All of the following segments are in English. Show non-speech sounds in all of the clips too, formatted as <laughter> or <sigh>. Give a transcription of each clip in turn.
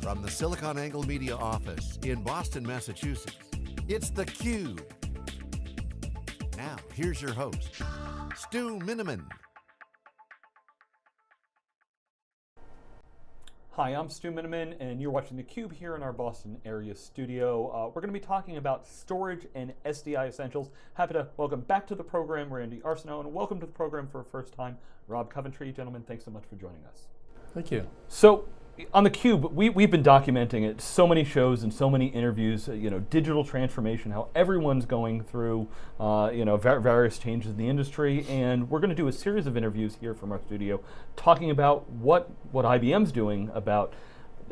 From the SiliconANGLE Media office in Boston, Massachusetts, it's theCUBE. Now, here's your host, Stu Miniman. Hi, I'm Stu Miniman, and you're watching theCUBE here in our Boston area studio. Uh, we're going to be talking about storage and SDI essentials. Happy to welcome back to the program Randy Arsenault, and welcome to the program for a first time, Rob Coventry. Gentlemen, thanks so much for joining us. Thank you. So, on the Cube, we, we've been documenting it, so many shows and so many interviews, uh, you know, digital transformation, how everyone's going through, uh, you know, various changes in the industry, and we're going to do a series of interviews here from our studio talking about what, what IBM's doing about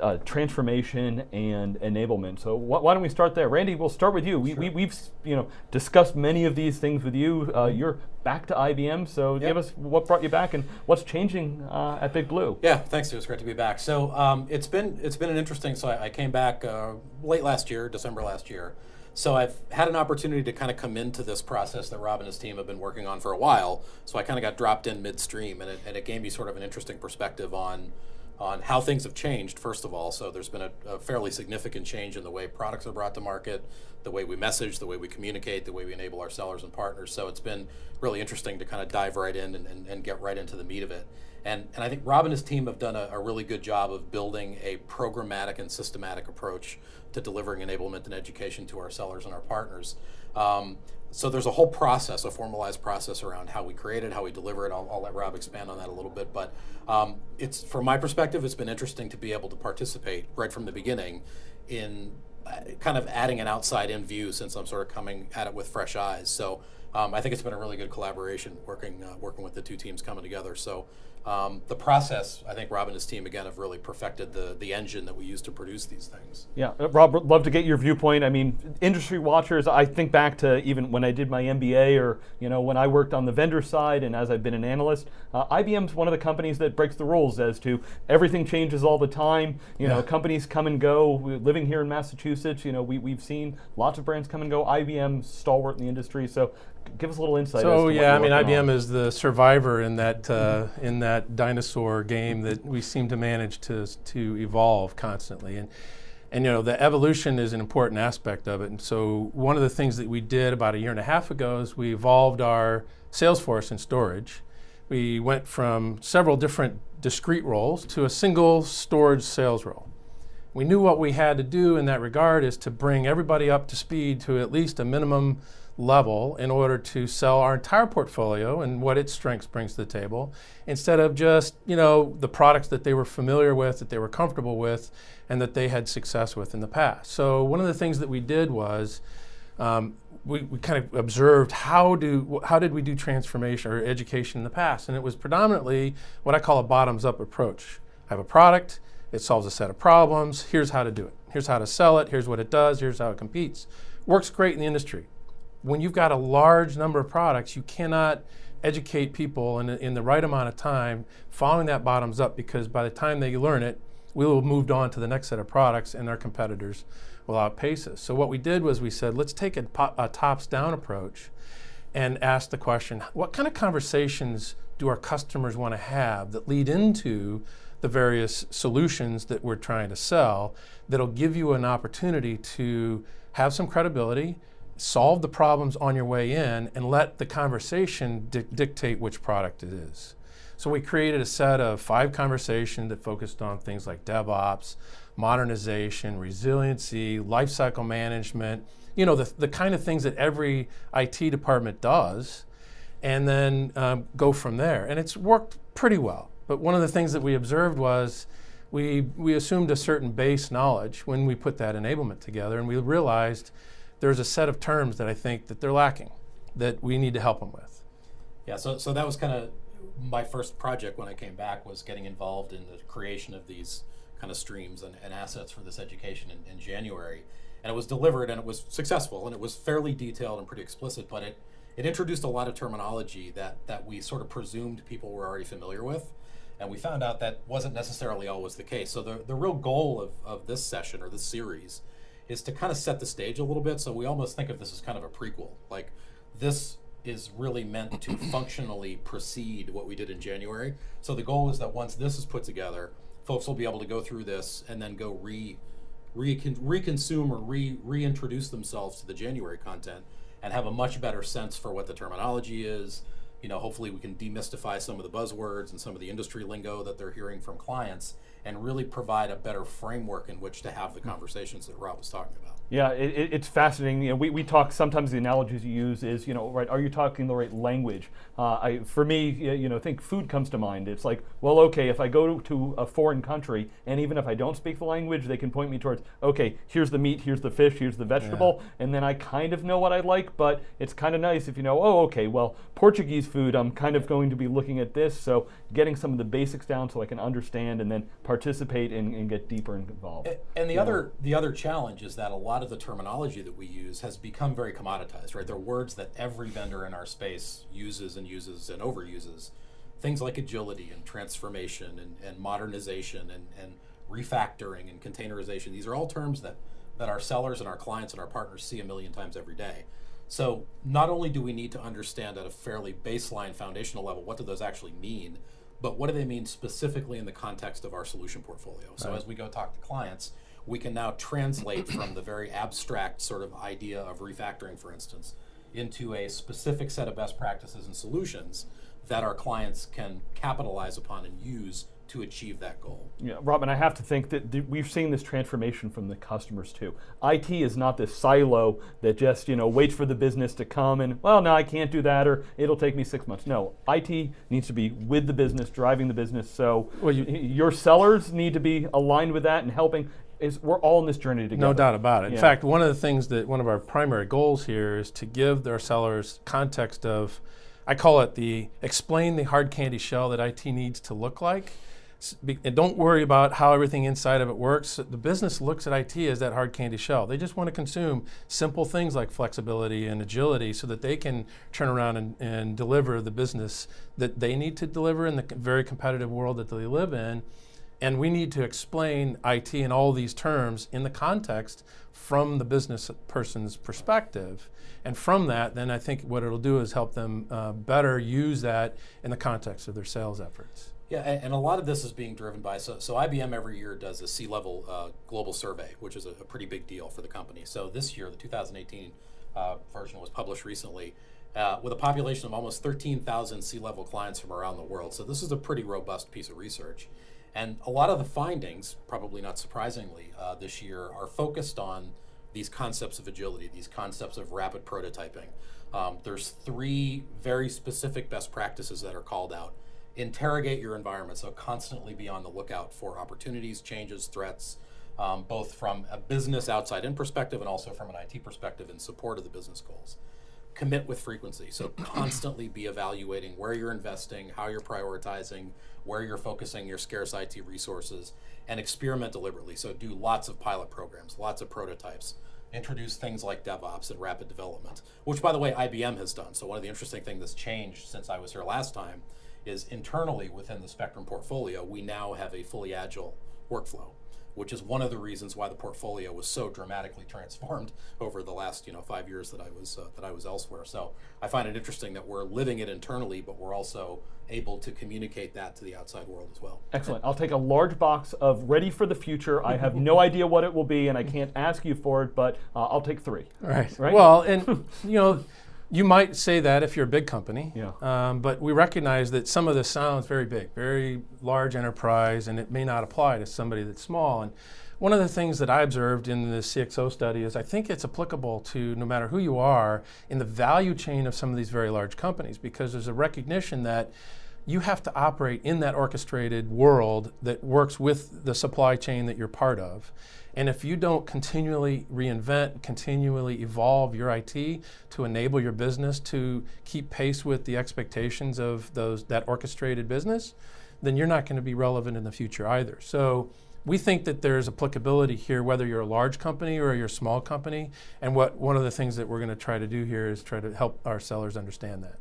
uh, transformation and enablement. So wh why don't we start there? Randy, we'll start with you. We, we, have you know, discussed many of these things with you. Uh, mm-hmm. you're back to IBM, so yep. give us what brought you back and what's changing uh, at Big Blue. Yeah, thanks, It's great to be back. So um, it's been it's been an interesting. So I, I came back uh, late last year, December last year. So I've had an opportunity to kind of come into this process that Rob and his team have been working on for a while. So I kind of got dropped in midstream, and it, and it gave me sort of an interesting perspective on on how things have changed, first of all. So there's been a, a, fairly significant change in the way products are brought to market, the way we message, the way we communicate, the way we enable our sellers and partners. So it's been really interesting to kind of dive right in and, and, and get right into the meat of it. And, and I think Rob and his team have done a, a, really good job of building a programmatic and systematic approach to delivering enablement and education to our sellers and our partners. Um, so there's a whole process, a formalized process around how we create it, how we deliver it. I'll, I'll let Rob expand on that a little bit, but um, it's from my perspective, it's been interesting to be able to participate right from the beginning in uh, kind of adding an outside-in view since I'm sort of coming at it with fresh eyes. So um, I think it's been a really good collaboration working uh, working with the two teams coming together. So um, the process, I think Rob and his team again have really perfected the the engine that we use to produce these things. Yeah, uh, Rob, love to get your viewpoint. I mean, industry watchers. I think back to even when I did my MBA, or you know when I worked on the vendor side, and as I've been an analyst. Uh, IBM's one of the companies that breaks the rules as to everything changes all the time. You yeah. know, companies come and go. We're living here in Massachusetts, you know, we we've seen lots of brands come and go. IBM stalwart in the industry, so give us a little insight. So yeah, I mean, IBM on. is the survivor in that uh, mm -hmm. in that dinosaur game that we seem to manage to to evolve constantly, and and you know the evolution is an important aspect of it. And so one of the things that we did about a year and a half ago is we evolved our sales force in storage. We went from several different discrete roles to a single storage sales role. We knew what we had to do in that regard is to bring everybody up to speed to at least a minimum level in order to sell our entire portfolio and what its strengths brings to the table instead of just you know the products that they were familiar with that they were comfortable with and that they had success with in the past. So one of the things that we did was um, we, we kind of observed how do how did we do transformation or education in the past? And it was predominantly what I call a bottoms up approach. I have a product it solves a set of problems. Here's how to do it. Here's how to sell it. Here's what it does. Here's how it competes. Works great in the industry. When you've got a large number of products, you cannot educate people in, in the right amount of time following that bottoms up because by the time they learn it, we will have moved on to the next set of products and our competitors will outpace us. So what we did was we said, let's take a, a tops down approach and ask the question, what kind of conversations do our customers want to have that lead into the various solutions that we're trying to sell that'll give you an opportunity to have some credibility, solve the problems on your way in and let the conversation di dictate which product it is. So we created a set of five conversations that focused on things like DevOps, modernization, resiliency, lifecycle management, you know, the, the kind of things that every IT department does, and then um, go from there. And it's worked pretty well. But one of the things that we observed was we, we assumed a certain base knowledge when we put that enablement together, and we realized there's a set of terms that I think that they're lacking that we need to help them with. Yeah, so, so that was kind of my first project when I came back was getting involved in the creation of these kind of streams and, and assets for this education in, in, January. And it was delivered and it was successful and it was fairly detailed and pretty explicit, but it, it introduced a lot of terminology that, that we sort of presumed people were already familiar with. And we found out that wasn't necessarily always the case. So the, the real goal of, of this session or this series is to kind of set the stage a little bit. So we almost think of this as kind of a prequel. Like this is really meant to <coughs> functionally precede what we did in January. So the goal is that once this is put together, folks will be able to go through this and then go re, re reconsume or re reintroduce themselves to the January content and have a much better sense for what the terminology is. You know, hopefully we can demystify some of the buzzwords and some of the industry lingo that they're hearing from clients and really provide a better framework in which to have the hmm. conversations that Rob was talking about. Yeah, it, it, it's fascinating. You know, we, we talk sometimes the analogies you use is you know right. Are you talking the right language? Uh, I, for me, you know, think food comes to mind. It's like, well, okay, if I go to a foreign country and even if I don't speak the language, they can point me towards, okay, here's the meat, here's the fish, here's the vegetable, yeah. and then I kind of know what I like. But it's kind of nice if you know, oh, okay, well, Portuguese food, I'm kind of going to be looking at this. So getting some of the basics down so I can understand and then participate and, and get deeper involved. And, and the yeah. other the other challenge is that a lot of the terminology that we use has become very commoditized, right? They're words that every vendor in our space uses and uses and overuses. Things like agility and transformation and, and modernization and, and refactoring and containerization. These are all terms that, that our sellers and our clients and our partners see a million times every day. So not only do we need to understand at a fairly baseline foundational level what do those actually mean, but what do they mean specifically in the context of our solution portfolio? So right. as we go talk to clients, we can now translate from the very abstract sort of idea of refactoring, for instance, into a specific set of best practices and solutions that our clients can capitalize upon and use to achieve that goal. Yeah, Robin, I have to think that th- we've seen this transformation from the customers too. IT is not this silo that just you know waits for the business to come and well, no, I can't do that, or it'll take me six months. No, IT needs to be with the business, driving the business. So well, you, your sellers need to be aligned with that and helping. Is we're all in this journey together. No doubt about it. In fact, one of the things that one of our primary goals here is to give our sellers context of I call it the explain the hard candy shell that IT needs to look like and don't worry about how everything inside of it works. The business looks at IT as that hard candy shell. They just want to consume simple things like flexibility and agility so that they can turn around and, and deliver the business that they need to deliver in the very competitive world that they live in. And we need to explain IT in all these terms in the context from the business person's perspective. And from that, then I think what it'll do is help them uh, better use that in the context of their sales efforts. Yeah, and, a lot of this is being driven by so, so IBM every year does a C-level uh, global survey, which is a, a, pretty big deal for the company. So this year, the 2018 uh, version was published recently uh, with a population of almost 13,000 C-level clients from around the world. So this is a pretty robust piece of research, and a lot of the findings, probably not surprisingly, uh, this year are focused on these concepts of agility, these concepts of rapid prototyping. Um, there's three very specific best practices that are called out interrogate your environment. So constantly be on the lookout for opportunities, changes, threats, um, both from a business outside in perspective and also from an IT perspective in support of the business goals. Commit with frequency. So <clears throat> constantly be evaluating where you're investing, how you're prioritizing, where you're focusing your scarce IT resources, and experiment deliberately. So do lots of pilot programs, lots of prototypes. Introduce things like DevOps and rapid development, which by the way IBM has done. So one of the interesting things that's changed since I was here last time is internally within the Spectrum portfolio, we now have a fully agile workflow, which is one of the reasons why the portfolio was so dramatically transformed <laughs> over the last you know five years that I was uh, that I was elsewhere. So I find it interesting that we're living it internally, but we're also able to communicate that to the outside world as well. Excellent. I'll take a large box of ready for the future. I have no <laughs> idea what it will be, and I can't ask you for it, but uh, I'll take three. Right. Right. Well, and you know. You might say that if you're a big company, yeah. Um, but we recognize that some of this sounds very big, very large enterprise, and it may not apply to somebody that's small. And one of the things that I observed in the CXO study is I think it's applicable to no matter who you are in the value chain of some of these very large companies because there's a recognition that you have to operate in that orchestrated world that works with the supply chain that you're part of. And if you don't continually reinvent, continually evolve your IT to enable your business to keep pace with the expectations of those that orchestrated business, then you're not going to be relevant in the future either. So we think that there's applicability here, whether you're a large company or you're a small company. And what one of the things that we're going to try to do here is try to help our sellers understand that.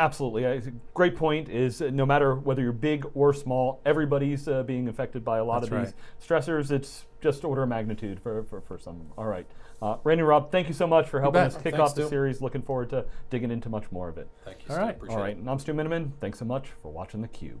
Absolutely. A great point is uh, no matter whether you're big or small, everybody's uh, being affected by a lot That's of these stressors. It's just order of magnitude for, for, for some. All right. Uh, Randy and Rob, thank you so much for helping us kick Thanks, off the Stu. series. Looking forward to digging into much more of it. Thank you. All right. All right. And I'm Stu Miniman. Thanks so much for watching theCUBE.